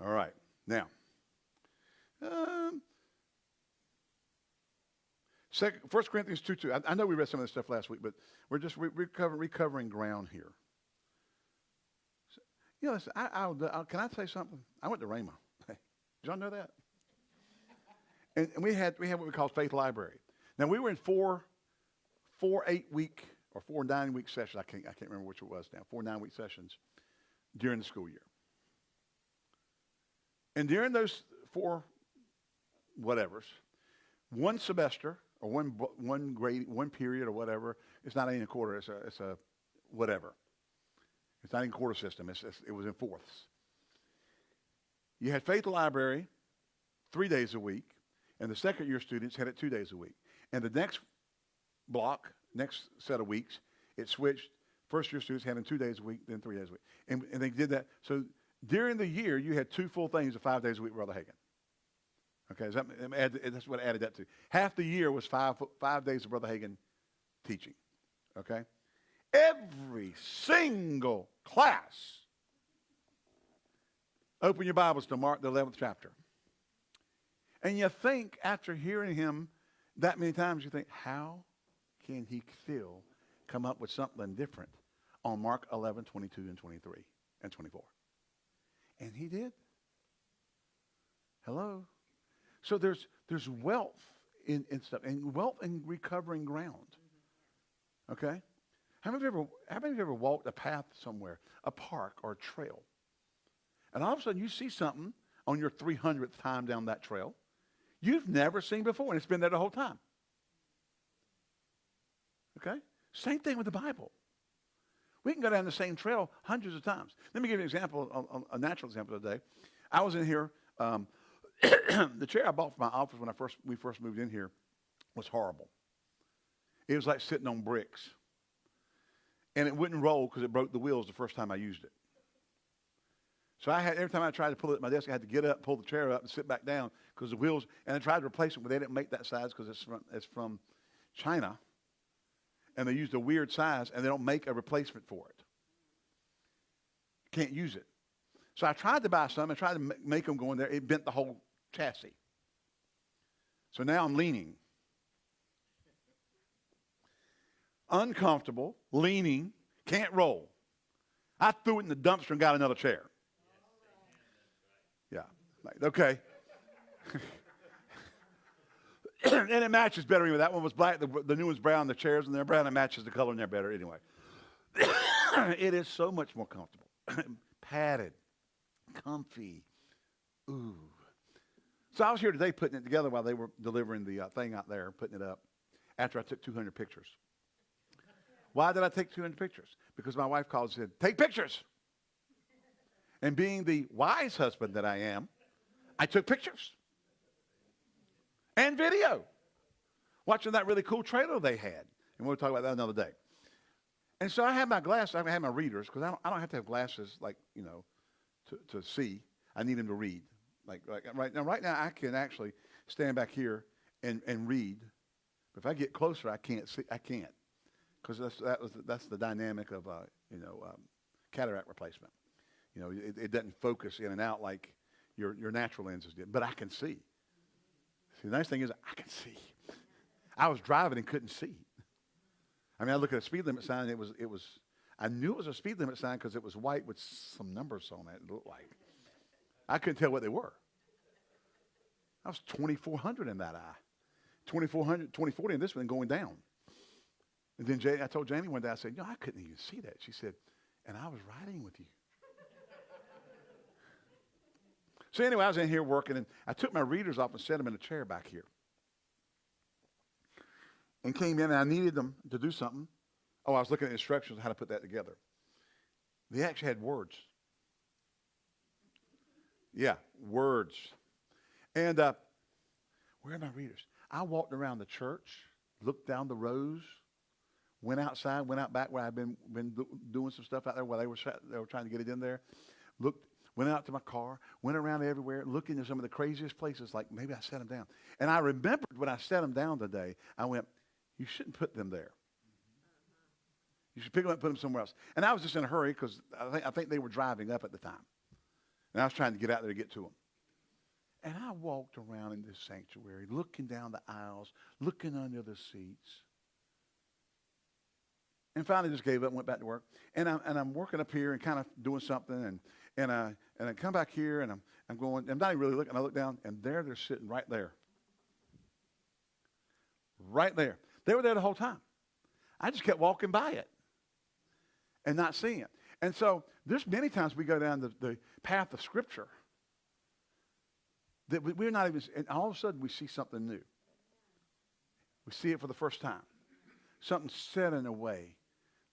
All right. Now, um, 1 Corinthians 2 2. I, I, know we read some of this stuff last week, but we're just re- recover, recovering ground here. So, you know, listen, I, I, can I say something? I went to Rhema. [LAUGHS] Did y'all know that? And, and we had we had what we call faith library. Now we were in four four eight week or four nine week sessions. I can't I can't remember which it was now. Four nine week sessions during the school year. And during those four whatevers, one semester or one one grade one period or whatever, it's not even a quarter. It's a it's a whatever. It's not in quarter system. It's, it's, it was in fourths. You had Faith Library three days a week, and the second year students had it two days a week. And the next block, next set of weeks, it switched. First year students had it two days a week, then three days a week. And, and they did that. So during the year, you had two full things of five days a week, Brother Hagin. Okay, that, that's what I added that to. Half the year was five, five days of Brother Hagin teaching. Okay? Every single class Open your Bibles to Mark, the 11th chapter. And you think, after hearing him that many times, you think, how can he still come up with something different on Mark 11, 22, and 23, and 24? And he did. Hello? So there's, there's wealth in, in stuff, and wealth in recovering ground. Okay? How many, of you ever, how many of you ever walked a path somewhere, a park or a trail, and all of a sudden you see something on your 300th time down that trail you've never seen before, and it's been there the whole time. Okay? Same thing with the Bible. We can go down the same trail hundreds of times. Let me give you an example, a, a natural example today. I was in here. Um, [CLEARS THROAT] the chair I bought for my office when I first we first moved in here was horrible. It was like sitting on bricks. and it wouldn't roll because it broke the wheels the first time I used it. So I had every time I tried to pull it at my desk, I had to get up, pull the chair up, and sit back down because the wheels. And I tried to replace them, but they didn't make that size because it's from, it's from China, and they used a weird size, and they don't make a replacement for it. Can't use it. So I tried to buy some and tried to make them go in there. It bent the whole chassis. So now I'm leaning. Uncomfortable, leaning, can't roll. I threw it in the dumpster and got another chair. Yeah. Okay. [LAUGHS] [CLEARS THROAT] and it matches better. Anyway. That one was black. The, the new one's brown. The chairs and they're brown. It matches the color in there better anyway. [COUGHS] it is so much more comfortable. [COUGHS] Padded. Comfy. Ooh. So I was here today putting it together while they were delivering the uh, thing out there, putting it up, after I took 200 pictures. Why did I take 200 pictures? Because my wife called and said, take pictures. And being the wise husband that I am, I took pictures and video watching that really cool trailer they had. And we'll talk about that another day. And so I had my glasses, I had my readers, because I don't, I don't have to have glasses like, you know, to, to see. I need them to read. Like, like right now, right now I can actually stand back here and, and read. But if I get closer, I can't see. I can't, because that's that that's the dynamic of uh, you know um, cataract replacement. You know, it, it doesn't focus in and out like your your natural lenses did. But I can see. The nice thing is I can see. I was driving and couldn't see. I mean, I look at a speed limit sign it was it was. I knew it was a speed limit sign because it was white with some numbers on it. It looked like. I couldn't tell what they were. I was 2,400 in that eye. 2,400, 2040 in this one going down. And then Jay, I told Jamie one day, I said, you know, I couldn't even see that. She said, and I was riding with you. So anyway, I was in here working, and I took my readers off and set them in a chair back here. And came in, and I needed them to do something. Oh, I was looking at instructions on how to put that together. They actually had words. Yeah, words. And uh, where are my readers? I walked around the church, looked down the rows, went outside, went out back where I've been been do, doing some stuff out there while they were they were trying to get it in there. Looked, went out to my car, went around everywhere, looking at some of the craziest places. Like maybe I set them down. And I remembered when I set them down today. I went, "You shouldn't put them there. You should pick them up and put them somewhere else." And I was just in a hurry because I think I think they were driving up at the time. And I was trying to get out there to get to them. And I walked around in this sanctuary, looking down the aisles, looking under the seats. And finally just gave up and went back to work. And I'm, and I'm working up here and kind of doing something. And, and, I, and I come back here and I'm, I'm going, I'm not even really looking. I look down and there they're sitting right there. Right there. They were there the whole time. I just kept walking by it and not seeing it. And so there's many times we go down the, the path of Scripture that we're not even, and all of a sudden we see something new. We see it for the first time. Something said in a way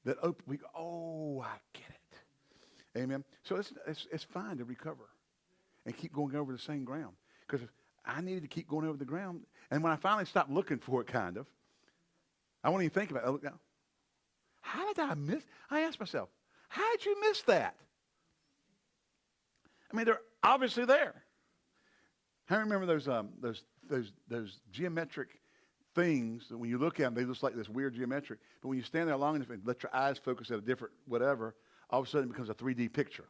that open, we go, oh, I get it. Amen. So it's, it's, it's fine to recover and keep going over the same ground. Because I needed to keep going over the ground. And when I finally stopped looking for it, kind of, I won't even think about it. I look down. How did I miss? I asked myself, how did you miss that? I mean, they're obviously there. I remember those, um, those, those, those geometric things that when you look at them, they look like this weird geometric. But when you stand there long enough and let your eyes focus at a different whatever, all of a sudden it becomes a 3D picture.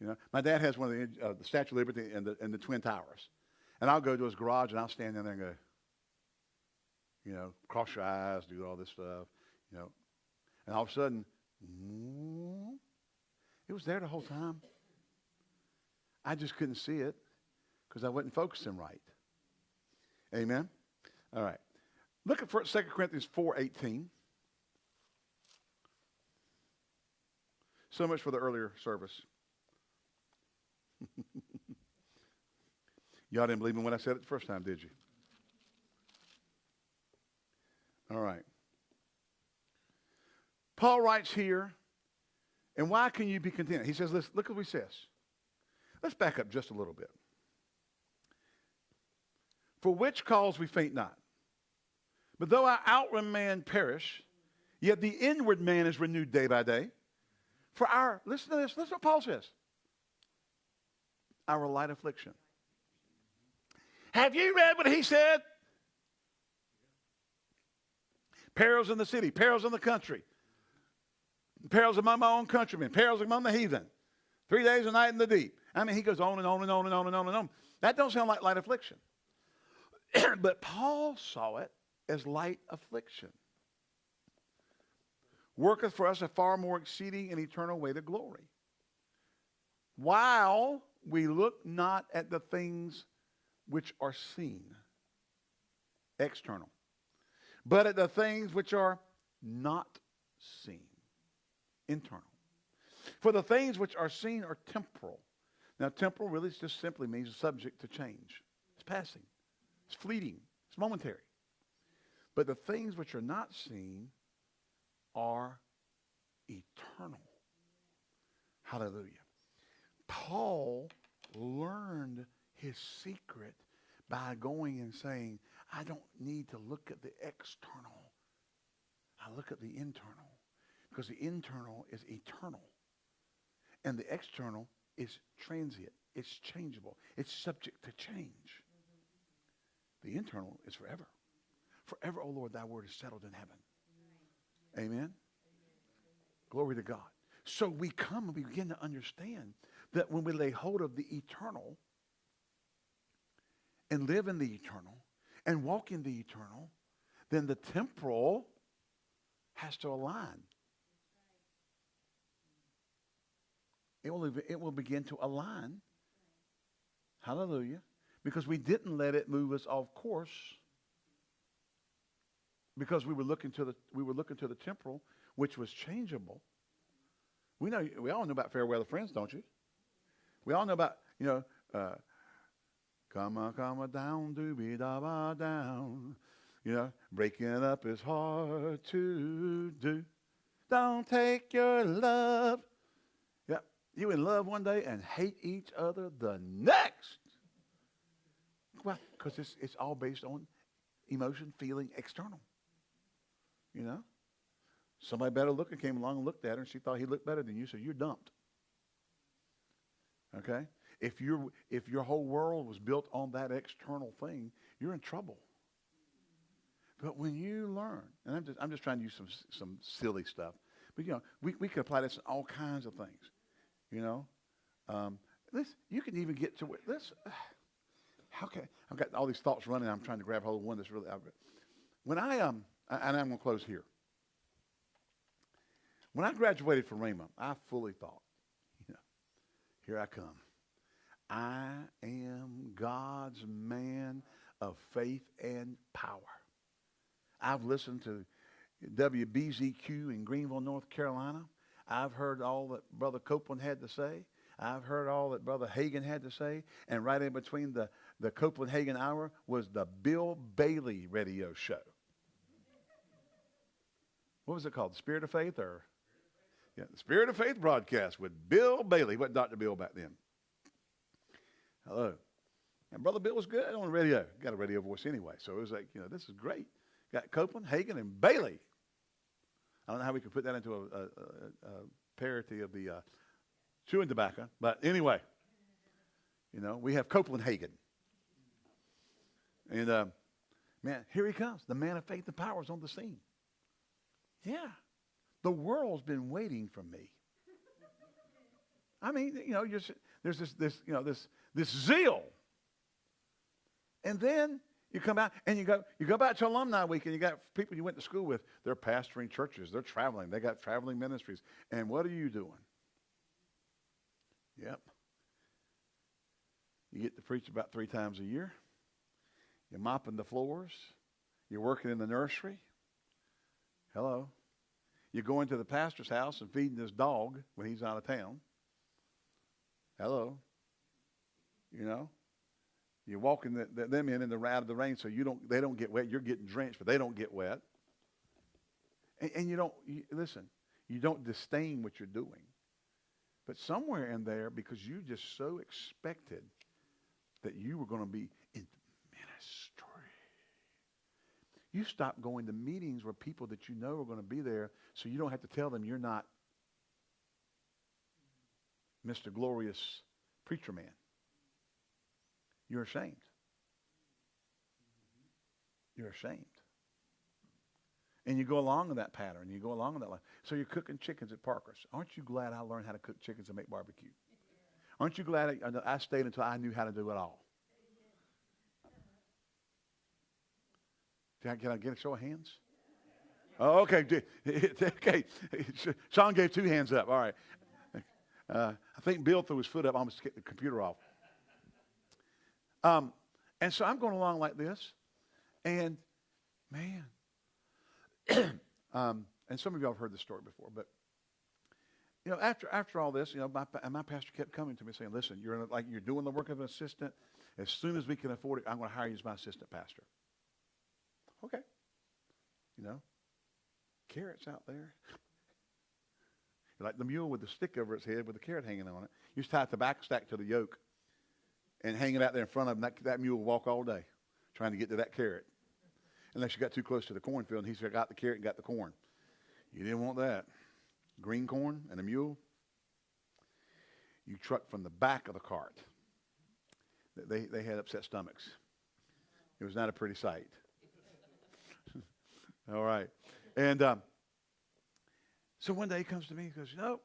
You know, my dad has one of the, uh, the Statue of Liberty and the, and the Twin Towers. And I'll go to his garage and I'll stand in there and go, you know, cross your eyes, do all this stuff, you know. And all of a sudden, it was there the whole time. I just couldn't see it because I wasn't focusing right. Amen? All right. Look at 2 Corinthians 4.18. So much for the earlier service. [LAUGHS] Y'all didn't believe me when I said it the first time, did you? All right. Paul writes here, and why can you be content? He says, Listen, look at what he says. Let's back up just a little bit. For which cause we faint not. But though our outward man perish, Yet the inward man is renewed day by day. For our, listen to this, listen to what Paul says. Our light affliction. Have you read what he said? Perils in the city, perils in the country, perils among my own countrymen, perils among the heathen. Three days a night in the deep. I mean, he goes on and on and on and on and on and on. That don't sound like light affliction. [CLEARS THROAT] but Paul saw it as light affliction. Worketh for us a far more exceeding and eternal way to glory. While we look not at the things which are seen, external, but at the things which are not seen, internal. For the things which are seen are temporal. Now, temporal really just simply means subject to change. It's passing. It's fleeting. It's momentary. But the things which are not seen are eternal. Hallelujah. Paul learned his secret by going and saying, I don't need to look at the external. I look at the internal. Because the internal is eternal. And the external is transient. It's changeable. It's subject to change. The internal is forever. Forever, O oh Lord, thy word is settled in heaven. Amen. Glory to God. So we come and we begin to understand that when we lay hold of the eternal and live in the eternal and walk in the eternal, then the temporal has to align. It will, it will begin to align. Hallelujah. Because we didn't let it move us off course because we were looking to the we were looking to the temporal, which was changeable. We know we all know about fair weather friends, don't you? We all know about you know, uh, come on, come on down, doobie da ba down. You know, breaking up is hard to do. Don't take your love Yeah, you in love one day and hate each other the next. Well, because it's, it's all based on emotion, feeling, external. You know? Somebody better looking came along and looked at her and she thought he looked better than you, so you're dumped. Okay? If, you're if your whole world was built on that external thing, you're in trouble. But when you learn, and I'm just, I'm just trying to use some, some silly stuff, but you know, we, we could apply this to all kinds of things. You know, um, this you can even get to this. [SIGHS] How can I've got all these thoughts running? I'm trying to grab hold of one that's really. When I um, and I'm going to close here. When I graduated from Rhema, I fully thought, here I come. I am God's man of faith and power. I've listened to WBZQ in Greenville, North Carolina. I've heard all that Brother Copeland had to say. I've heard all that Brother Hagin had to say. And right in between the, the Copeland Hagin hour was the Bill Bailey radio show. What was it called? Spirit of Faith or? Yeah, the Spirit of Faith broadcast with Bill Bailey. What Dr. Bill back then? Hello. And Brother Bill was good on the radio. Got a radio voice anyway. So it was like, you know, this is great. Got Copeland, Hagin, and Bailey I don't know how we could put that into a, a, a, a parity of the uh, chewing tobacco. But anyway, you know, we have Copeland Hagin. And uh, man, here he comes. The man of faith and power is on the scene. Yeah. The world's been waiting for me. I mean, you know, there's this, this, you know, this, this zeal. And then you come out and you go, you go back to alumni week and you got people you went to school with. They're pastoring churches. They're traveling. They got traveling ministries. And what are you doing? Yep. You get to preach about three times a year. You're mopping the floors. You're working in the nursery. Hello. You're going to the pastor's house and feeding his dog when he's out of town. Hello. You know, you're walking the, the, them in in the of the rain, so you don't they don't get wet. You're getting drenched, but they don't get wet. And, and you don't you, listen. You don't disdain what you're doing, but somewhere in there, because you just so expected that you were going to be in ministry. You stop going to meetings where people that you know are going to be there so you don't have to tell them you're not Mr. Glorious Preacher Man. You're ashamed. You're ashamed. And you go along with that pattern. You go along with that line. So you're cooking chickens at Parker's. Aren't you glad I learned how to cook chickens and make barbecue? Aren't you glad I, I stayed until I knew how to do it all? Can I, can I get a show of hands? Oh, okay. [LAUGHS] okay. Sean gave two hands up. All right. Uh, I think Bill threw his foot up, almost to get the computer off. Um, and so I'm going along like this, and man, [CLEARS THROAT] um, and some of y'all have heard this story before, but you know, after after all this, you know, my my pastor kept coming to me saying, "Listen, you're a, like you're doing the work of an assistant. As soon as we can afford it, I'm going to hire you as my assistant pastor." Okay, you know, carrots out there. [LAUGHS] like the mule with the stick over its head with the carrot hanging on it. You just tie a tobacco stack to the yoke and hang it out there in front of him. That, that mule will walk all day trying to get to that carrot. Unless you got too close to the cornfield and he's got the carrot and got the corn. You didn't want that. Green corn and a mule. You truck from the back of the cart. They, they had upset stomachs. It was not a pretty sight. All right. And um, so one day he comes to me and goes, No,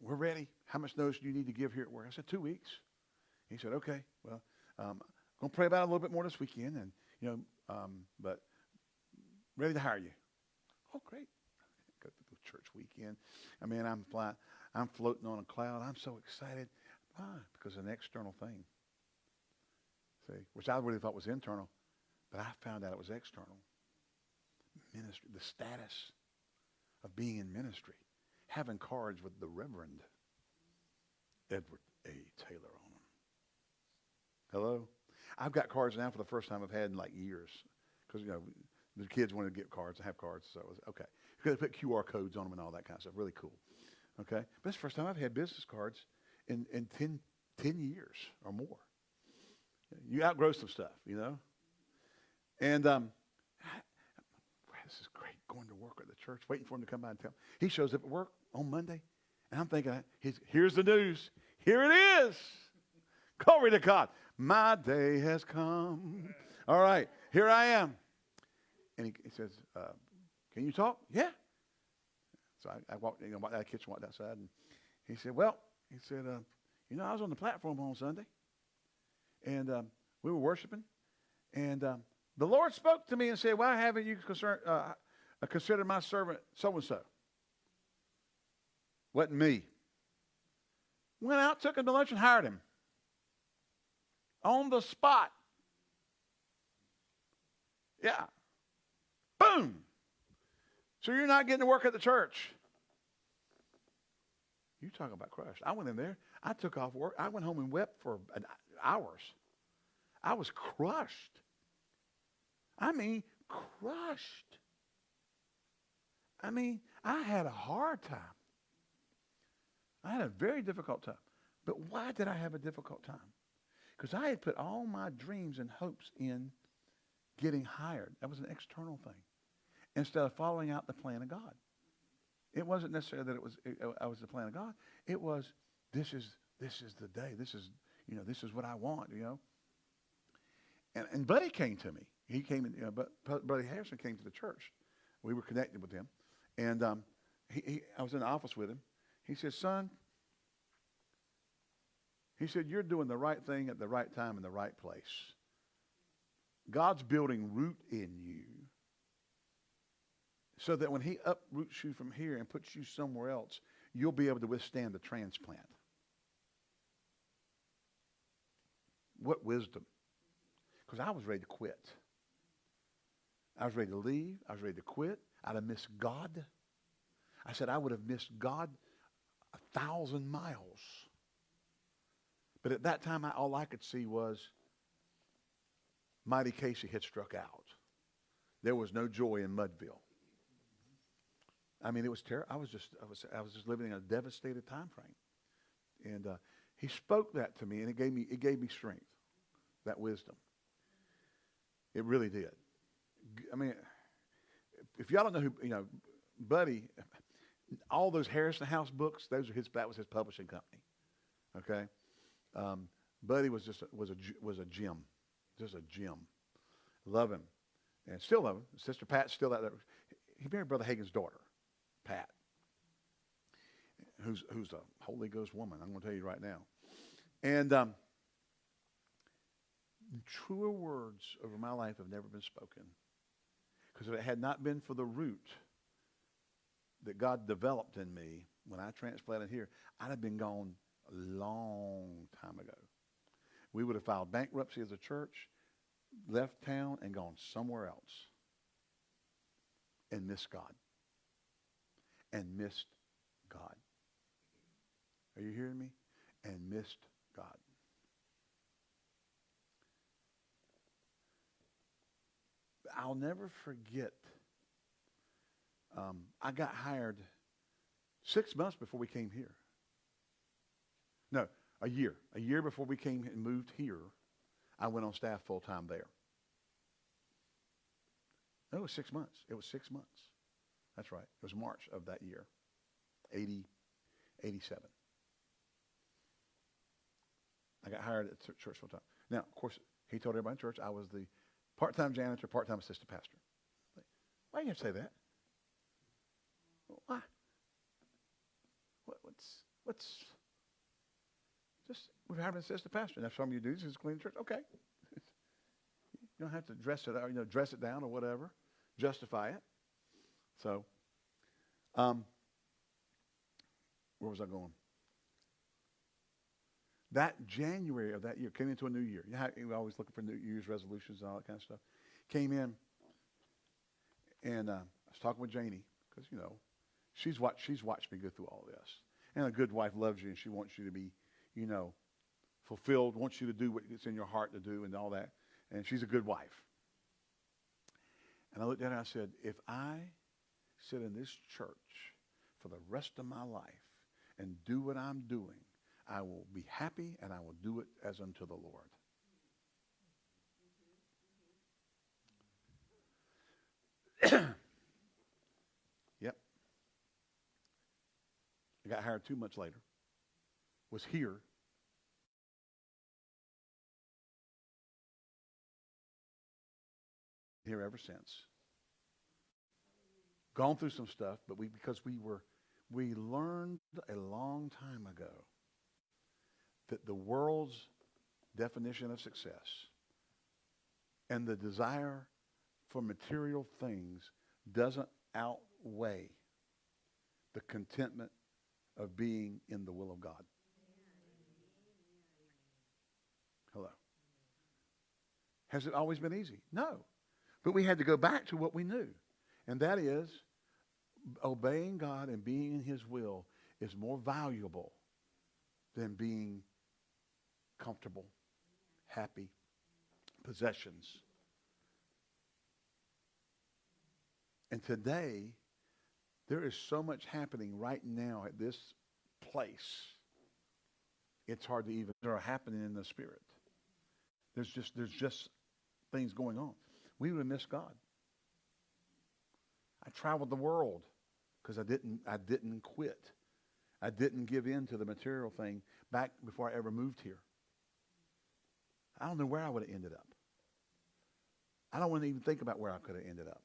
we're ready. How much notice do you need to give here at work? I said, Two weeks. He said, Okay, well, um, I'm going to pray about it a little bit more this weekend, and, you know, um, but ready to hire you. Oh, great. [LAUGHS] Go to the church weekend. I mean, I'm flying, I'm floating on a cloud. I'm so excited. Why? Because of an external thing. See, which I really thought was internal, but I found out it was external. Ministry, the status of being in ministry, having cards with the Reverend Edward A. Taylor on them. Hello? I've got cards now for the first time I've had in like years. Because, you know, the kids wanted to get cards. I have cards, so it was okay. Because they put QR codes on them and all that kind of stuff. Really cool. Okay? But it's the first time I've had business cards in, in 10, 10 years or more. You outgrow some stuff, you know? And um, this is great going to work at the church, waiting for him to come by and tell me. He shows up at work on Monday, and I'm thinking, here's the news. Here it is. Glory to God. My day has come. All right, here I am. And he, he says, uh, Can you talk? Yeah. So I, I walked, you know, walked out the kitchen, walked outside, and he said, Well, he said, uh, You know, I was on the platform on Sunday, and um, we were worshiping, and um, the Lord spoke to me and said, Why haven't you concern, uh, considered my servant so and so? Wasn't me. Went out, took him to lunch, and hired him. On the spot. Yeah. Boom. So you're not getting to work at the church. You talk about crushed. I went in there. I took off work. I went home and wept for hours. I was crushed. I mean, crushed. I mean, I had a hard time. I had a very difficult time. But why did I have a difficult time? Because I had put all my dreams and hopes in getting hired. That was an external thing. Instead of following out the plan of God. It wasn't necessarily that it was it, I was the plan of God. It was this is this is the day. This is you know this is what I want. You know. And and Buddy came to me. He came in. You know, but Buddy Harrison came to the church. We were connected with him, and um, he, he, I was in the office with him. He said, "Son," he said, "You're doing the right thing at the right time in the right place. God's building root in you." So that when he uproots you from here and puts you somewhere else, you'll be able to withstand the transplant. What wisdom. Because I was ready to quit. I was ready to leave. I was ready to quit. I'd have missed God. I said I would have missed God a thousand miles. But at that time, I, all I could see was Mighty Casey had struck out. There was no joy in Mudville. I mean, it was terrible. I was just, I was, I was just living in a devastated time frame. And uh, he spoke that to me, and it gave me, it gave me strength, that wisdom. It really did. I mean, if y'all don't know who, you know, Buddy, all those Harrison House books, those are his, that was his publishing company. Okay? Um, Buddy was just, a, was a was a gem. Just a gem. Love him. And still love him. Sister Pat's still out there. He married Brother Hagin's daughter, Pat, who's, who's a Holy Ghost woman. I'm going to tell you right now. And um, truer words over my life have never been spoken. Because if it had not been for the root that God developed in me when I transplanted here, I'd have been gone a long time ago. We would have filed bankruptcy as a church, left town, and gone somewhere else. And missed God. And missed God. Are you hearing me? And missed God. I'll never forget. Um, I got hired six months before we came here. No, a year. A year before we came and moved here, I went on staff full time there. No, it was six months. It was six months. That's right. It was March of that year, 80, 87. I got hired at church full time. Now, of course, he told everybody in church I was the part-time janitor, part-time assistant pastor. Why do you have to say that? Why? What, what's what's just we're having an assistant pastor. If some of you do this is clean the church, okay. [LAUGHS] you don't have to dress it out, you know, dress it down or whatever, justify it. So, um, where was I going? That January of that year came into a new year. You know we're always looking for New Year's resolutions and all that kind of stuff. Came in, and uh, I was talking with Janie because you know she's watched she's watched me go through all this. And a good wife loves you, and she wants you to be, you know, fulfilled. Wants you to do what's in your heart to do, and all that. And she's a good wife. And I looked at her and I said, if I sit in this church for the rest of my life and do what I'm doing, I will be happy and I will do it as unto the Lord. [COUGHS] yep. I got hired two months later. Was here. Here ever since. Gone through some stuff, but we because we were we learned a long time ago that the world's definition of success and the desire for material things doesn't outweigh the contentment of being in the will of God. Hello. Has it always been easy? No. But we had to go back to what we knew. And that is obeying God and being in his will is more valuable than being comfortable, happy, possessions. And today, there is so much happening right now at this place. It's hard to even there are happening in the spirit. There's just there's just things going on. We would miss God. I traveled the world because I didn't I didn't quit. I didn't give in to the material thing back before I ever moved here. I don't know where I would have ended up. I don't want to even think about where I could have ended up.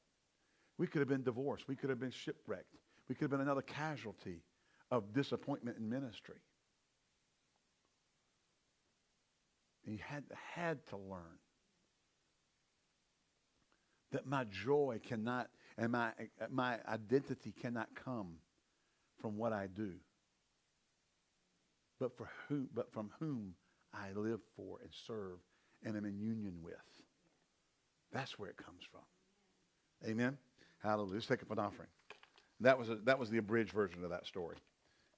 We could have been divorced. We could have been shipwrecked. We could have been another casualty of disappointment in ministry. You had, had to learn that my joy cannot and my, my identity cannot come from what I do, but, for who, but from whom I live for and serve and am in union with. That's where it comes from. Amen? Hallelujah. Let's take up an offering. That was, a, that was the abridged version of that story.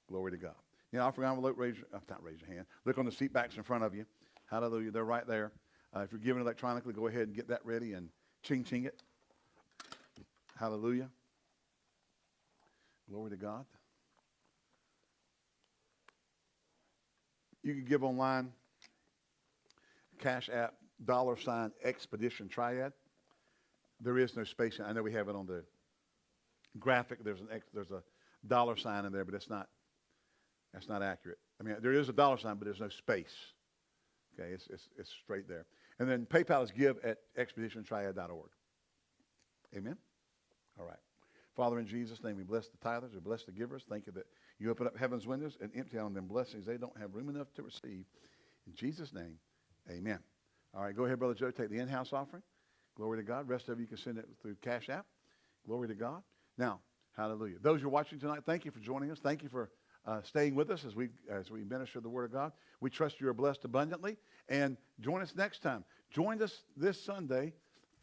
Glory to God. You know, offering envelope, raise your, uh, not raise your hand. Look on the seat backs in front of you. Hallelujah. They're right there. Uh, if you're giving electronically, go ahead and get that ready and ching ching it. Hallelujah. Glory to God. You can give online, Cash App, dollar sign, Expedition Triad. there is no space. I know we have it on the graphic. There's an there's a dollar sign in there, but it's not. That's not accurate. I mean, there is a dollar sign, but there's no space. Okay, it's it's, it's straight there. And then PayPal is give at expeditiontriad.org. Amen. All right. Father, in Jesus' name, we bless the tithers, we bless the givers. Thank you that you open up heaven's windows and empty out on them blessings they don't have room enough to receive. In Jesus' name, amen. All right, go ahead, Brother Joe. Take the in-house offering. Glory to God. Rest of you can send it through Cash App. Glory to God. Now, hallelujah. Those who are watching tonight, thank you for joining us. Thank you for uh, staying with us as we as we minister the Word of God. We trust you are blessed abundantly. And join us next time. Join us this Sunday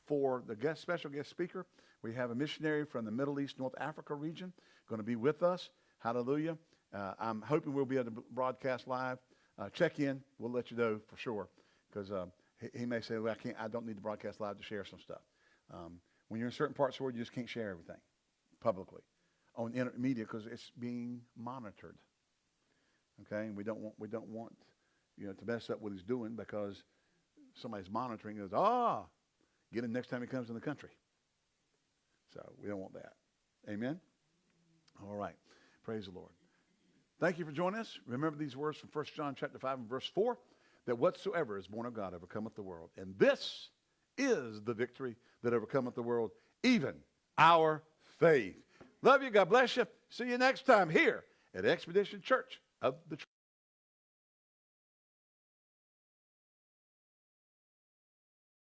for the guest special guest speaker. We have a missionary from the Middle East, North Africa region going to be with us. Hallelujah. Uh, I'm hoping we'll be able to broadcast live. Uh, check in. We'll let you know for sure because uh, he, he, may say, well, I, can't, I don't need to broadcast live to share some stuff. Um, when you're in certain parts of the world, you just can't share everything publicly on inter- media because it's being monitored. Okay, and we don't want we don't want you know to mess up what he's doing because somebody's monitoring. Goes ah, get him next time he comes in the country. So we don't want that. Amen. All right, praise the Lord. Thank you for joining us. Remember these words from 1 John chapter 5 and verse 4 that whatsoever is born of God overcometh the world. And this is the victory that overcometh the world, even our faith. Love you. God bless you. See you next time here at Expedition Church of the